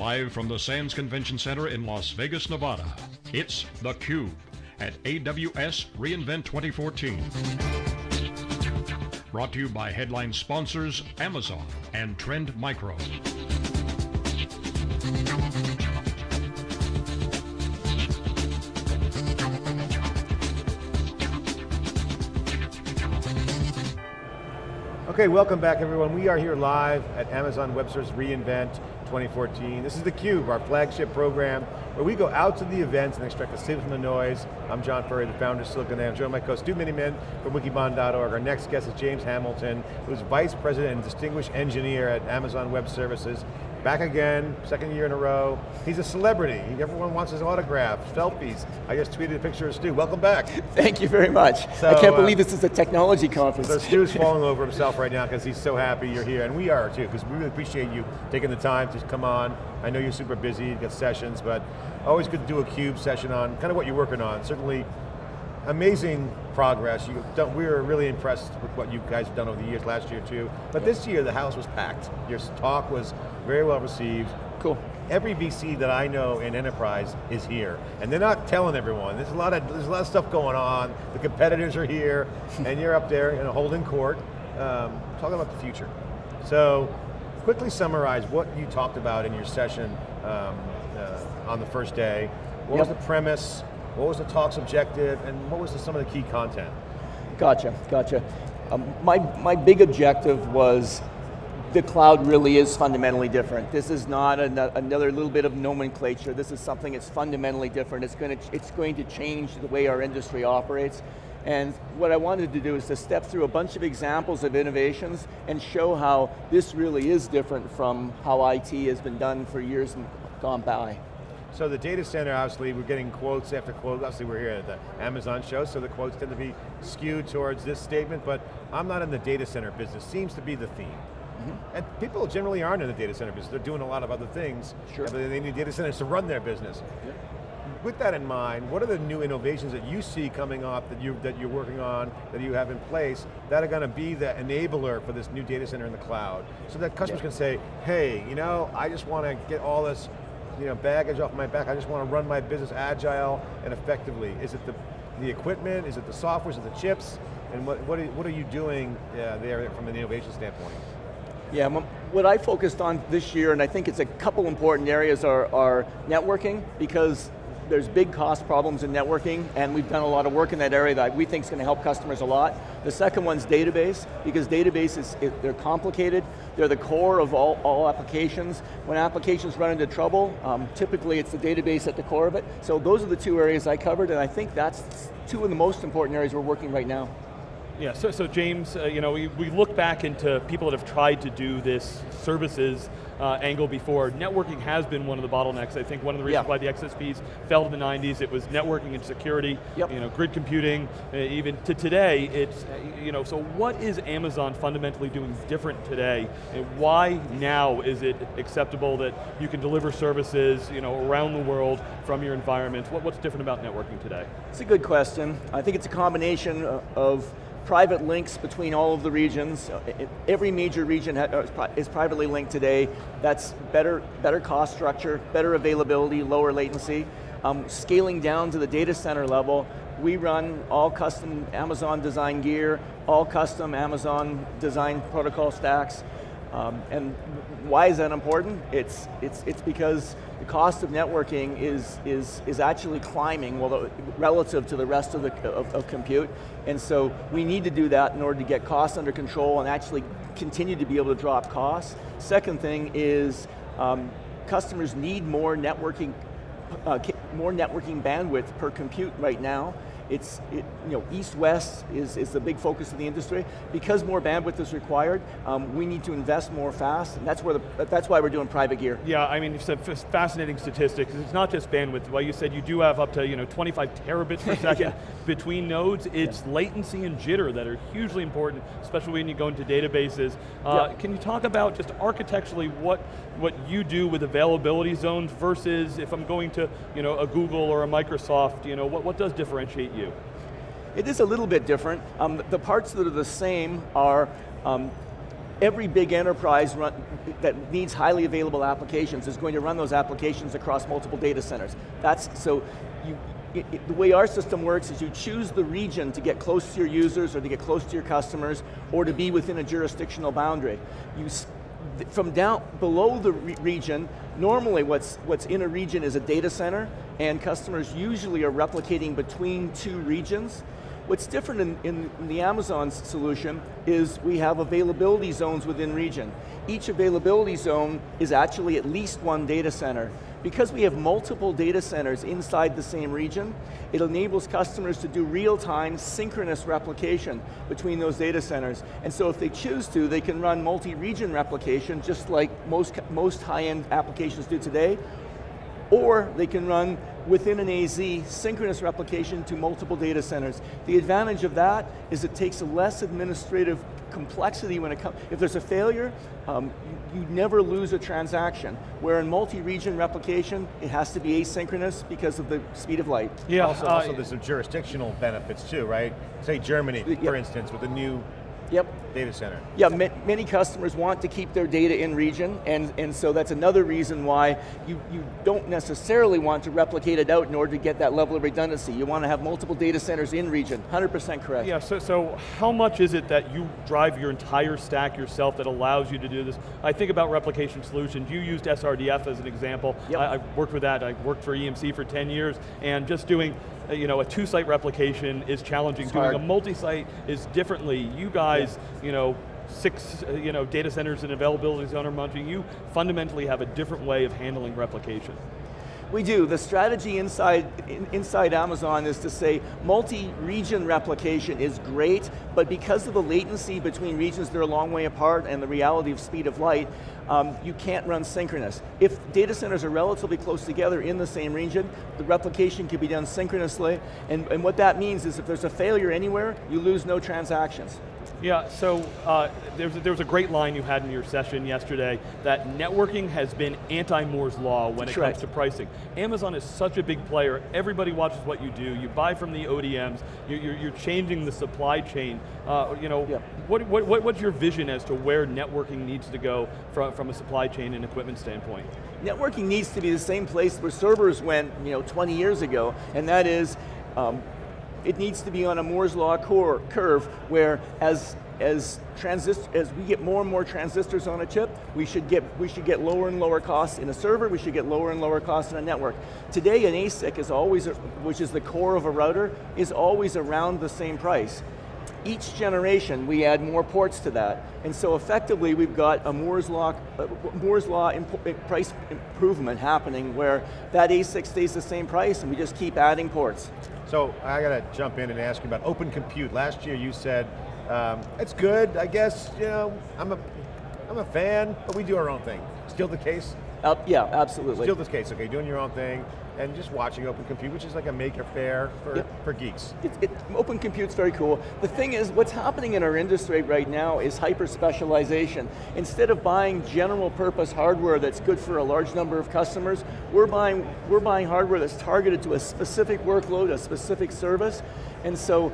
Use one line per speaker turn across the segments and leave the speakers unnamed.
Live from the Sands Convention Center in Las Vegas, Nevada, it's theCUBE at AWS reInvent 2014. Brought to you by headline sponsors Amazon and Trend Micro.
Okay, welcome back everyone. We are here live at Amazon Web Services reInvent 2014. This is theCUBE, our flagship program, where we go out to the events and extract the signal from the noise. I'm John Furrier, the founder of SiliconANGLE. I'm joined by co Stu Miniman from wikibon.org. Our next guest is James Hamilton, who's Vice President and Distinguished Engineer at Amazon Web Services. Back again, second year in a row. He's a celebrity. Everyone wants his autograph, selfies. I just tweeted a picture of Stu. Welcome back.
Thank you very much. So, I can't uh, believe this is a technology conference.
So Stu's falling over himself right now because he's so happy you're here, and we are too, because we really appreciate you taking the time to come on. I know you're super busy, you've got sessions, but always good to do a CUBE session on kind of what you're working on. Certainly amazing progress. Done, we were really impressed with what you guys have done over the years, last year too. But this year, the house was packed. Your talk was very well received.
Cool.
Every VC that I know in enterprise is here, and they're not telling everyone. There's a lot of there's a lot of stuff going on. The competitors are here, and you're up there, in a holding court, um, talking about the future. So, quickly summarize what you talked about in your session um, uh, on the first day. What yep. was the premise? What was the talk's objective, and what was the, some of the key content?
Gotcha, gotcha. Um, my, my big objective was the cloud really is fundamentally different. This is not an, another little bit of nomenclature. This is something that's fundamentally different. It's going, to, it's going to change the way our industry operates. And what I wanted to do is to step through a bunch of examples of innovations and show how this really is different from how IT has been done for years gone by.
So the data center, obviously, we're getting quotes after quotes. Obviously, we're here at the Amazon show, so the quotes tend to be skewed towards this statement, but I'm not in the data center business, seems to be the theme. Mm -hmm. And people generally aren't in the data center business. They're doing a lot of other things.
Sure.
but They need data centers to run their business. Yeah. With that in mind, what are the new innovations that you see coming up that, you, that you're working on, that you have in place, that are going to be the enabler for this new data center in the cloud? So that customers yeah. can say, hey, you know, I just want to get all this you know, baggage off my back. I just want to run my business agile and effectively. Is it the, the equipment? Is it the software? Is it the chips? And what, what, are, what are you doing uh, there from an innovation standpoint?
Yeah, what I focused on this year, and I think it's a couple important areas, are, are networking, because there's big cost problems in networking, and we've done a lot of work in that area that we think is going to help customers a lot. The second one's database, because databases, they're complicated, they're the core of all, all applications. When applications run into trouble, um, typically it's the database at the core of it. So those are the two areas I covered, and I think that's two of the most important areas we're working right now.
Yeah, so, so James, uh, you know, we, we look back into people that have tried to do this services uh, angle before. Networking has been one of the bottlenecks. I think one of the reasons yeah. why the XSPs fell in the 90s, it was networking and security, yep. you know, grid computing, uh, even to today, it's, uh, you know, so what is Amazon fundamentally doing different today? And why now is it acceptable that you can deliver services, you know, around the world from your environment? What, what's different about networking today?
It's a good question. I think it's a combination of private links between all of the regions. Every major region uh, is privately linked today. That's better, better cost structure, better availability, lower latency. Um, scaling down to the data center level, we run all custom Amazon design gear, all custom Amazon design protocol stacks. Um, and why is that important? It's, it's, it's because the cost of networking is, is, is actually climbing well, relative to the rest of, the, of, of compute. And so we need to do that in order to get costs under control and actually continue to be able to drop costs. Second thing is um, customers need more networking, uh, more networking bandwidth per compute right now. It's, it, you know, east-west is, is the big focus of the industry. Because more bandwidth is required, um, we need to invest more fast, and that's, where the, that's why we're doing private gear.
Yeah, I mean, it's a fascinating statistics. It's not just bandwidth. Well, you said you do have up to you know 25 terabits per second yeah. between nodes. It's yeah. latency and jitter that are hugely important, especially when you go into databases. Uh, yeah. Can you talk about just architecturally what, what you do with availability zones versus if I'm going to you know, a Google or a Microsoft, you know, what, what does differentiate you? You?
It is a little bit different. Um, the parts that are the same are um, every big enterprise run, that needs highly available applications is going to run those applications across multiple data centers. That's, so you, it, it, the way our system works is you choose the region to get close to your users or to get close to your customers or to be within a jurisdictional boundary. You, from down below the re region, normally what's, what's in a region is a data center and customers usually are replicating between two regions. What's different in, in, in, the Amazon solution is we have availability zones within region. Each availability zone is actually at least one data center. Because we have multiple data centers inside the same region, it enables customers to do real-time synchronous replication between those data centers. And so if they choose to, they can run multi-region replication just like most, most high-end applications do today, or they can run within an AZ synchronous replication to multiple data centers. The advantage of that is it takes less administrative complexity when it comes, if there's a failure, um, you, you, never lose a transaction. Where in multi-region replication, it has to be asynchronous because of the speed of light.
Yeah, also, uh, also there's some jurisdictional benefits too, right? Say Germany, yeah. for instance, with the new
Yep.
Data center.
Yeah, ma many customers want to keep their data in region, and, and so that's another reason why you, you don't necessarily want to replicate it out in order to get that level of redundancy. You want to have multiple data centers in region, 100% correct.
Yeah, so, so how much is it that you drive your entire stack yourself that allows you to do this? I think about replication solutions. You used SRDF as an example.
Yep.
I, I worked with that, I worked for EMC for 10 years, and just doing uh, you know, a two-site replication is challenging.
It's
Doing
hard.
a multi-site is differently. You guys, yeah. You know, six uh, you know, data centers and availability zone are munching, you fundamentally have a different way of handling replication.
We do. The strategy inside, inside Amazon is to say multi-region replication is great, but because of the latency between regions, they're a long way apart and the reality of speed of light, um, you can't run synchronous. If data centers are relatively close together in the same region, the replication can be done synchronously, and, and what that means is if there's a failure anywhere, you lose no transactions.
Yeah, so uh, there, was a, there was a great line you had in your session yesterday that networking has been anti-Moore's law when
That's
it
right.
comes to pricing. Amazon is such a big player, everybody watches what you do, you buy from the ODMs, you're, you're, you're changing the supply chain. Uh, you know,
yeah.
what, what, what, what's your vision as to where networking needs to go from, from a supply chain and equipment standpoint?
Networking needs to be the same place where servers went you know, 20 years ago, and that is um, it needs to be on a Moore's Law core, curve where as as transist as we get more and more transistors on a chip, we should get we should get lower and lower costs in a server, we should get lower and lower costs in a network. Today an ASIC is always which is the core of a router is always around the same price. Each generation we add more ports to that. And so effectively we've got a Moore's Law, uh, Moore's Law imp price improvement happening where that ASIC stays the same price and we just keep adding ports.
So I got to jump in and ask you about open compute. Last year you said, um, it's good, I guess, you know, I'm a, I'm a fan, but we do our own thing. Still the case?
Uh, yeah, absolutely.
Still the case, okay, doing your own thing, and just watching Open Compute, which is like a Maker Faire for,
yep.
for geeks.
It, it, open Compute's very cool. The thing is, what's happening in our industry right now is hyper specialization. Instead of buying general purpose hardware that's good for a large number of customers, we're buying, we're buying hardware that's targeted to a specific workload, a specific service, and so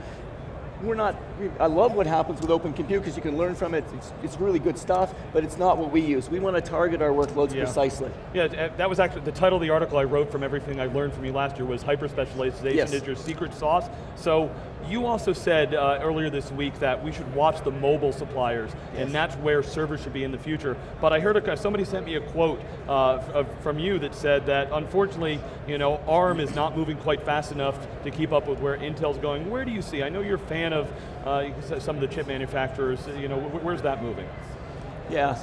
we're not, I love what happens with Open Compute because you can learn from it, it's, it's, really good stuff, but it's not what we use. We want to target our workloads
yeah.
precisely.
Yeah, uh, that was actually, the title of the article I wrote from everything I learned from you last year was hyper-specialization
yes.
is your secret sauce. So you also said uh, earlier this week that we should watch the mobile suppliers,
yes.
and that's where servers should be in the future. But I heard a, somebody sent me a quote uh, of, from you that said that unfortunately, you know, ARM is not moving quite fast enough to keep up with where Intel's going. Where do you see? I know you're a fan of uh, some of the chip manufacturers. You know, where's that moving?
Yeah.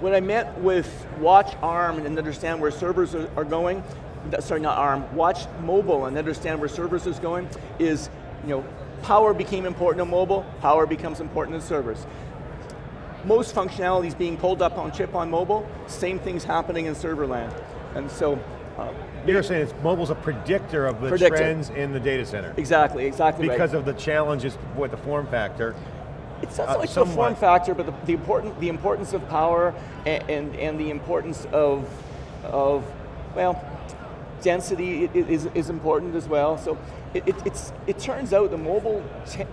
When I met with Watch ARM and understand where servers are, are going, sorry, not ARM, Watch Mobile and understand where servers is going, is you know, power became important on mobile, power becomes important in servers. Most functionality is being pulled up on chip on mobile, same thing's happening in server land. And so, uh,
You're saying it's, mobile's a predictor of the
predictor.
trends in the data center.
Exactly, exactly
Because
right.
of the challenges with the form factor.
It's not
uh,
so much the form factor, but the, the, important, the importance of power and, and, and the importance of, of, well, density is, is important as well. So it, it, it's, it turns out the mobile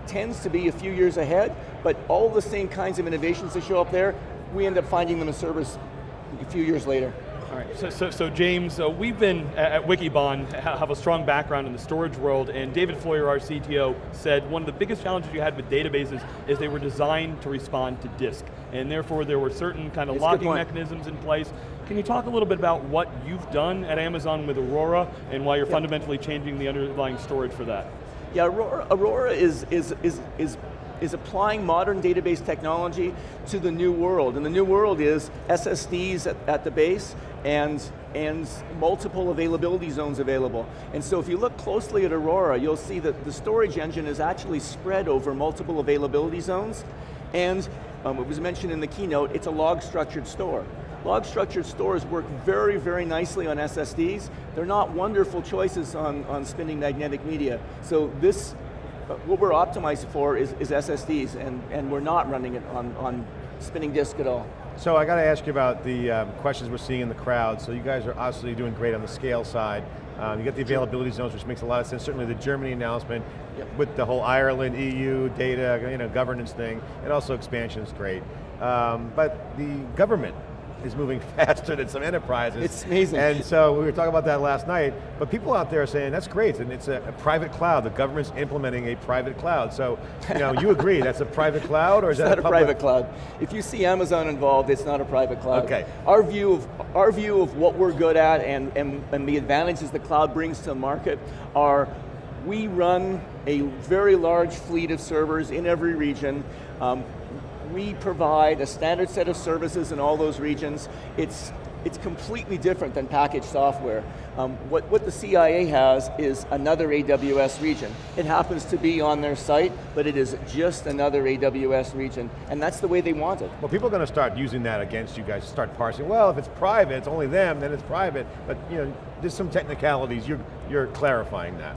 tends to be a few years ahead, but all the same kinds of innovations that show up there, we end up finding them in service a few years later.
All right, so, so, so James, uh, we've been at, Wikibon, have a strong background in the storage world, and David Floyer, our CTO, said one of the biggest challenges you had with databases is they were designed to respond to disk, and therefore there were certain kind of it's locking mechanisms in place. Can you talk a little bit about what you've done at Amazon with Aurora, and why you're yeah. fundamentally changing the underlying storage for that?
Yeah, Aurora, Aurora is, is, is, is is applying modern database technology to the new world. And the new world is SSDs at, at the base and, and multiple availability zones available. And so if you look closely at Aurora, you'll see that the storage engine is actually spread over multiple availability zones. And um, it was mentioned in the keynote, it's a log structured store. Log structured stores work very, very nicely on SSDs. They're not wonderful choices on, on spinning magnetic media. So this what we're optimized for is, is SSDs, and, and we're not running it on, on spinning disk at all.
So I got to ask you about the um, questions we're seeing in the crowd. So you guys are obviously doing great on the scale side. Um, you get the availability zones, which makes a lot of sense. Certainly the Germany announcement yep. with the whole Ireland, EU, data, you know, governance thing, and also expansion is great. Um, but the government is moving faster than some enterprises.
It's amazing.
And so we were talking about that last night, but people out there are saying, that's great, and it's a, a private cloud. The government's implementing a private cloud. So, you know, you agree, that's a private cloud, or is
it's
that
not a, private cloud. If you see Amazon involved, it's not a private cloud.
Okay.
Our view of, our view of what we're good at and, and, and the advantages the cloud brings to the market are we run a very large fleet of servers in every region. Um, we provide a standard set of services in all those regions. It's, it's completely different than packaged software. Um, what, what the CIA has is another AWS region. It happens to be on their site, but it is just another AWS region, and that's the way they want it.
Well, people are going to start using that against you guys, start parsing, well, if it's private, it's only them, then it's private, but you know, there's some technicalities, you're, you're clarifying that.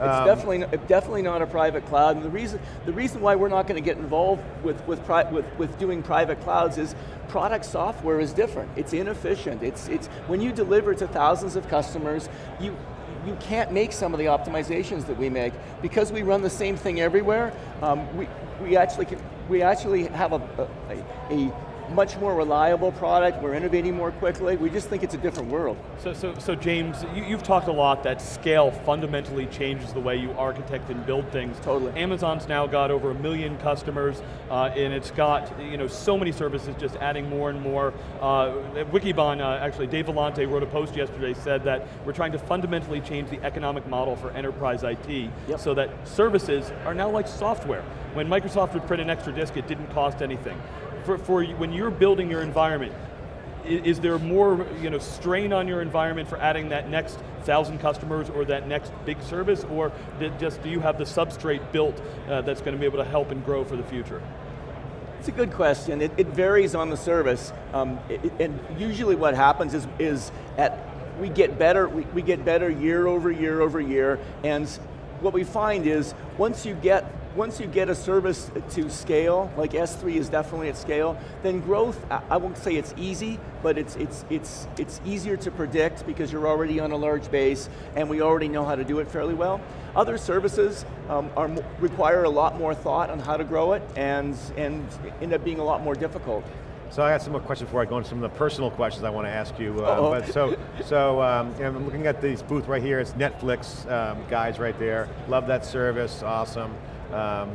It's um, definitely, definitely not a private cloud, and the reason, the reason why we're not going to get involved with, with, with, with doing private clouds is product software is different. It's inefficient. It's, it's, when you deliver to thousands of customers, you, you can't make some of the optimizations that we make. Because we run the same thing everywhere, um, we, we, actually can, we actually have a, a, a much more reliable product, we're innovating more quickly, we just think it's a different world.
So, so, so James, you, have talked a lot that scale fundamentally changes the way you architect and build things.
Totally.
Amazon's now got over a million customers, uh, and it's got you know, so many services just adding more and more. Uh, Wikibon, uh, actually, Dave Vellante wrote a post yesterday, said that we're trying to fundamentally change the economic model for enterprise IT, yep. so that services are now like software. When Microsoft would print an extra disk, it didn't cost anything for, for when you're building your environment, is, is there more you know, strain on your environment for adding that next thousand customers or that next big service, or just do you have the substrate built uh, that's going to be able to help and grow for the future?
It's a good question. It, it varies on the service, um, it, and usually what happens is, is at we get better. We, we get better year over year over year, and what we find is once you get once you get a service to scale, like S3 is definitely at scale, then growth, I won't say it's easy, but it's, it's, it's, it's easier to predict because you're already on a large base and we already know how to do it fairly well. Other services um, are, require a lot more thought on how to grow it and, and end up being a lot more difficult.
So I got some more questions before I go into some of the personal questions I want to ask you. Uh, but so, so um, I'm looking at this booth right here. It's Netflix um, guys right there. Love that service, awesome um,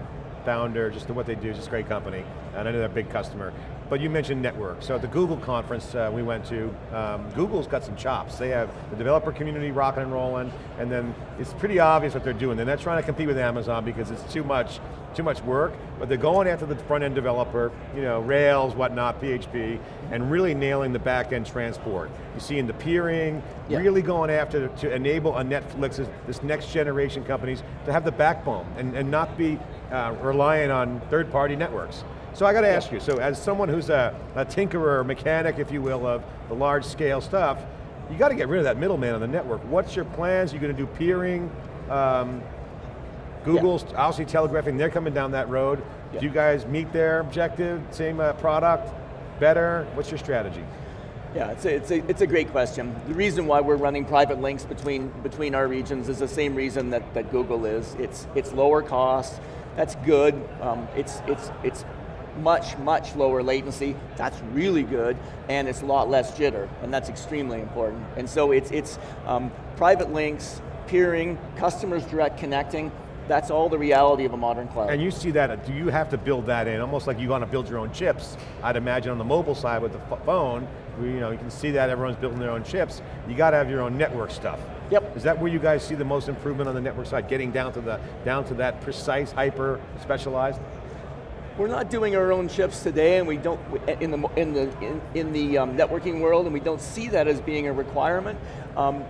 founder, just what they do, just a great company. And I know they're a big customer. But you mentioned network. So at the Google conference uh, we went to, um, Google's got some chops. They have the developer community rocking and rolling, and then it's pretty obvious what they're doing. They're not trying to compete with Amazon because it's too much, too much work, but they're going after the front end developer, you know, Rails, whatnot, PHP, and really nailing the back end transport. You see in the peering, yeah. really going after to enable a Netflix, this next generation companies to have the backbone and, and not be uh, relying on third party networks. So I got to ask you, so as someone who's a, a tinkerer, mechanic, if you will, of the large scale stuff, you got to get rid of that middleman on the network. What's your plans? You're going to do peering? Um, Google's yeah. obviously telegraphing, they're coming down that road. Do you guys meet their objective, same uh, product, better? What's your strategy?
Yeah, it's a, it's, a, it's a great question. The reason why we're running private links between, between our regions is the same reason that, that Google is. It's, it's lower cost, that's good. Um, it's, it's, it's much, much lower latency, that's really good, and it's a lot less jitter, and that's extremely important. And so it's, it's um, private links, peering, customers direct connecting, that's all the reality of a modern cloud.
And you see that, do you have to build that in, almost like you want to build your own chips? I'd imagine on the mobile side with the phone, you know, you can see that everyone's building their own chips. You got to have your own network stuff.
Yep.
Is that where you guys see the most improvement on the network side, getting down to the down to that precise, hyper specialized?
We're not doing our own chips today, and we don't in the in the in, in the um, networking world, and we don't see that as being a requirement. Um,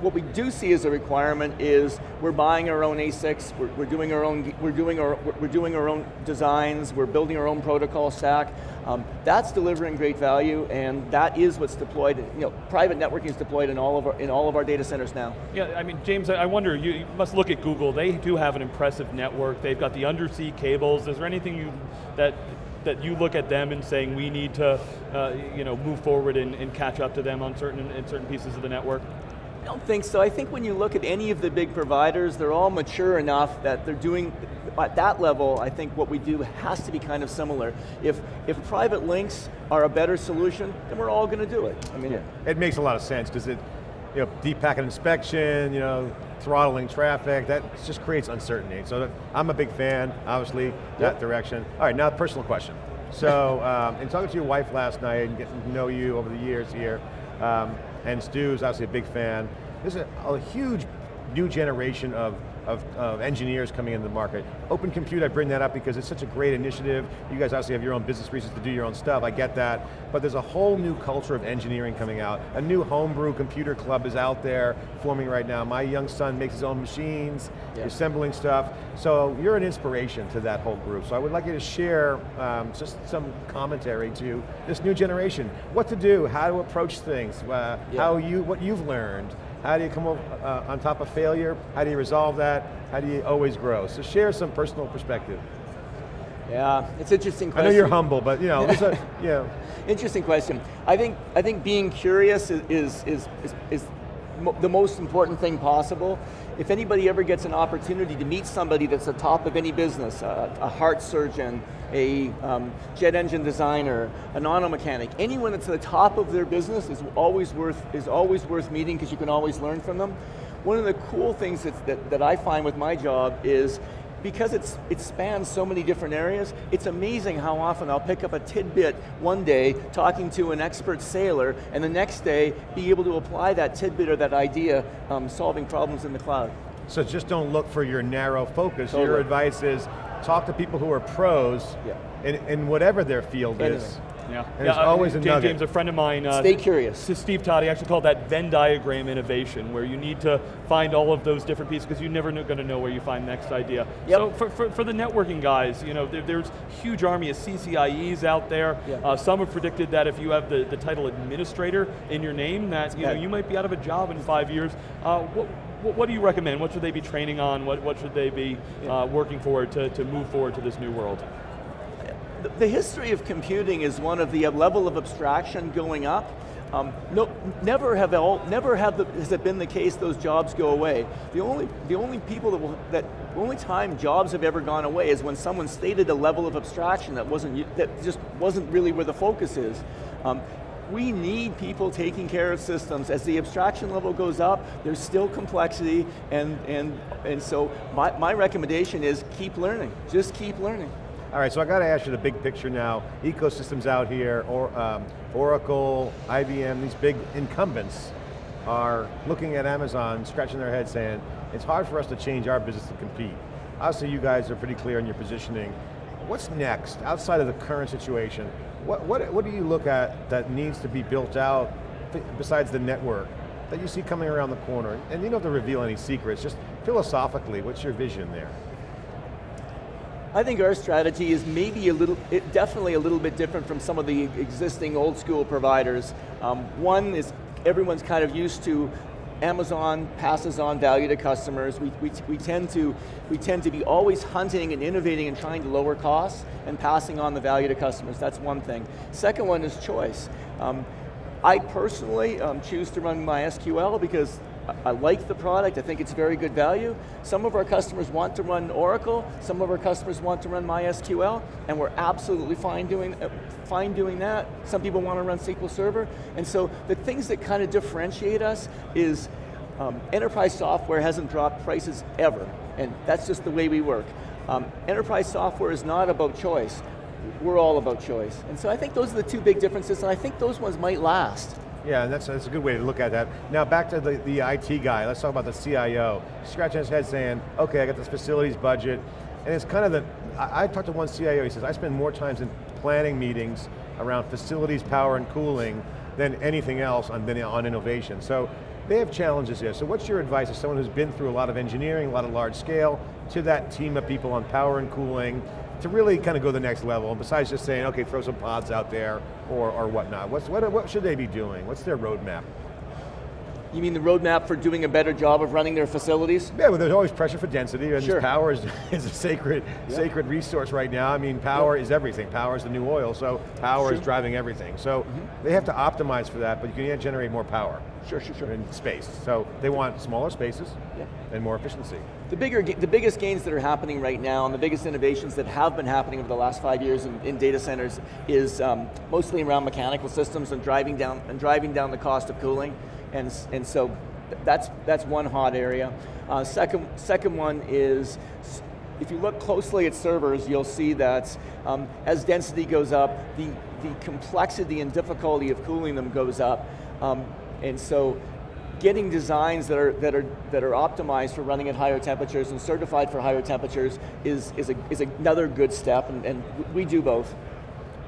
what we do see as a requirement is we're buying our own ASICs, we're, we're doing our own, we're doing our, we're doing our own designs, we're building our own protocol stack. Um, that's delivering great value, and that is what's deployed. You know, private networking is deployed in all of our in all of our data centers now.
Yeah, I mean, James, I wonder. You, you must look at Google. They do have an impressive network. They've got the undersea cables. Is there anything you that that you look at them and saying we need to, uh, you know, move forward and, and, catch up to them on certain in certain pieces of the network?
I don't think so. I think when you look at any of the big providers, they're all mature enough that they're doing, at that level, I think what we do has to be kind of similar. If, if private links are a better solution, then we're all going to do it. I mean,
yeah. it makes a lot of sense because it, you know, deep packet inspection, you know, throttling traffic, that just creates uncertainty. So I'm a big fan, obviously, that direction. All right, now personal question. So, um, in talking to your wife last night and getting to know you over the years here, um, and Stu is obviously a big fan. There's a, a huge new generation of, of, of, engineers coming into the market. Open Compute, I bring that up because it's such a great initiative. You guys obviously have your own business reasons to do your own stuff, I get that. But there's a whole new culture of engineering coming out. A new homebrew computer club is out there forming right now. My young son makes his own machines, yeah. assembling stuff. So you're an inspiration to that whole group. So I would like you to share um, just some commentary to this new generation. What to do, how to approach things, uh, yeah. how you, what you've learned, how do you come up, uh, on top of failure? How do you resolve that? How do you always grow? So share some personal perspective.
Yeah, it's interesting question.
I know you're humble, but you know, a, know.
Interesting question. I think, I think being curious is, is, is, is, is the most important thing possible. If anybody ever gets an opportunity to meet somebody that's at the top of any business, a, a heart surgeon, a um, jet engine designer, an auto mechanic, anyone that's at the top of their business is always worth, is always worth meeting because you can always learn from them. One of the cool things that, that I find with my job is because it's, it spans so many different areas, it's amazing how often I'll pick up a tidbit one day talking to an expert sailor, and the next day be able to apply that tidbit or that idea um, solving problems in the cloud.
So just don't look for your narrow focus. Totally. Your advice is talk to people who are pros yeah. in, in whatever their field Anything. is.
Yeah,
and
yeah,
uh, always a
James,
nugget.
James, a friend of mine. Uh,
Stay curious.
Steve Todd, he actually called that Venn diagram innovation, where you need to find all of those different pieces because you're never going to know where you find the next idea.
Yep.
So for, for, for, the networking guys, you know, there, there's huge army of CCIEs out there.
Yeah.
Uh, some have predicted that if you have the, the title administrator in your name, that you know you might be out of a job in five years. Uh, what, what, do you recommend? What should they be training on? What, what should they be yeah. uh, working for to, to move forward to this new world?
The history of computing is one of the level of abstraction going up. Um, no, never have all, never have the, has it been the case those jobs go away. The only, the only people that will, that only time jobs have ever gone away is when someone stated a level of abstraction that wasn't, that just wasn't really where the focus is. Um, we need people taking care of systems. As the abstraction level goes up, there's still complexity, and, and, and so my, my recommendation is keep learning, just keep learning.
All right, so I got to ask you the big picture now. Ecosystems out here, or um, Oracle, IBM, these big incumbents are looking at Amazon, scratching their head saying, it's hard for us to change our business to compete. Obviously you guys are pretty clear in your positioning. What's next, outside of the current situation? What, what, what do you look at that needs to be built out besides the network that you see coming around the corner? And you don't have to reveal any secrets, just philosophically, what's your vision there?
I think our strategy is maybe a little, it, definitely a little bit different from some of the existing old school providers. Um, one is everyone's kind of used to Amazon passes on value to customers. We, we, we, tend to, we tend to be always hunting and innovating and trying to lower costs and passing on the value to customers. That's one thing. Second one is choice. Um, I personally um, choose to run MySQL because I like the product, I think it's very good value. Some of our customers want to run Oracle, some of our customers want to run MySQL, and we're absolutely fine doing, uh, fine doing that. Some people want to run SQL Server, and so the things that kind of differentiate us is um, enterprise software hasn't dropped prices ever, and that's just the way we work. Um, enterprise software is not about choice. We're all about choice. And so I think those are the two big differences, and I think those ones might last.
Yeah, that's, that's a good way to look at that. Now back to the, the IT guy, let's talk about the CIO. Scratching his head saying, okay, I got this facilities budget, and it's kind of the, I, I talked to one CIO, he says, I spend more times in planning meetings around facilities, power, and cooling than anything else on, on innovation. So they have challenges here. So what's your advice as someone who's been through a lot of engineering, a lot of large scale, to that team of people on power and cooling, to really kind of go the next level, and besides just saying, okay, throw some pods out there, or, or whatnot. What's, what, what should they be doing? What's their roadmap?
You mean the roadmap for doing a better job of running their facilities?
Yeah, well there's always pressure for density, and
sure.
power is, is a sacred, yeah. sacred resource right now. I mean, power yeah. is everything. Power is the new oil, so power sure. is driving everything. So mm -hmm. they have to optimize for that, but you can generate more power.
Sure, sure, sure.
In space. So they want smaller spaces yeah. and more efficiency.
The, bigger, the biggest gains that are happening right now and the biggest innovations that have been happening over the last five years in, in data centers is um, mostly around mechanical systems and driving down, and driving down the cost of cooling. And, and so that's, that's one hot area. Uh, second, second one is, if you look closely at servers, you'll see that um, as density goes up, the, the complexity and difficulty of cooling them goes up. Um, and so getting designs that are, that, are, that are optimized for running at higher temperatures and certified for higher temperatures is, is, a, is another good step, and, and we do both.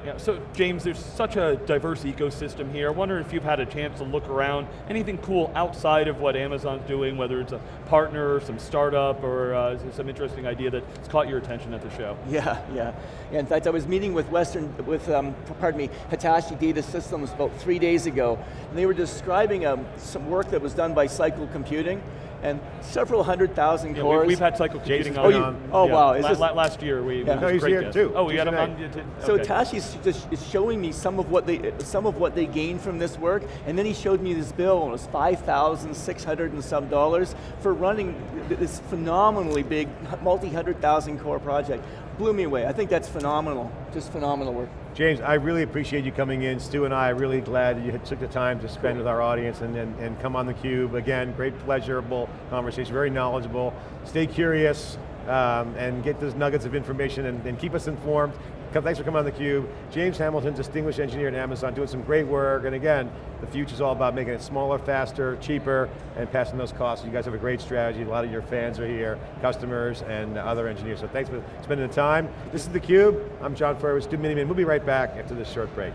Yeah, so James, there's such a diverse ecosystem here. I wonder if you've had a chance to look around, anything cool outside of what Amazon's doing, whether it's a partner, some startup, or uh, some interesting idea that's caught your attention at the show?
Yeah, yeah. yeah in fact, I was meeting with Western, with, um, pardon me, Hitachi Data Systems about three days ago, and they were describing um, some work that was done by Cycle Computing, and several hundred thousand yeah, cores.
We, have had cycle computing
on.
Oh,
you, oh yeah. wow, is
La
this,
last year we,
yeah.
we
no, he's here
guest.
too.
Oh, we got him on.
Okay. So Tashi's just is showing me some of what they some of what they gained from this work, and then he showed me this bill, and it was five thousand six hundred and some dollars for running this phenomenally big, multi-hundred thousand core project. Blew me away. I think that's phenomenal, just phenomenal work.
James, I really appreciate you coming in. Stu and I are really glad you took the time to spend with our audience and, and, and come on theCUBE. Again, great pleasurable conversation, very knowledgeable. Stay curious um, and get those nuggets of information and, and keep us informed. Thanks for coming on theCUBE. James Hamilton, distinguished engineer at Amazon, doing some great work, and again, the future's all about making it smaller, faster, cheaper, and passing those costs. You guys have a great strategy, a lot of your fans are here, customers and other engineers, so thanks for spending the time. This is theCUBE, I'm John Furrier, with Stu Miniman. We'll be right back after this short break.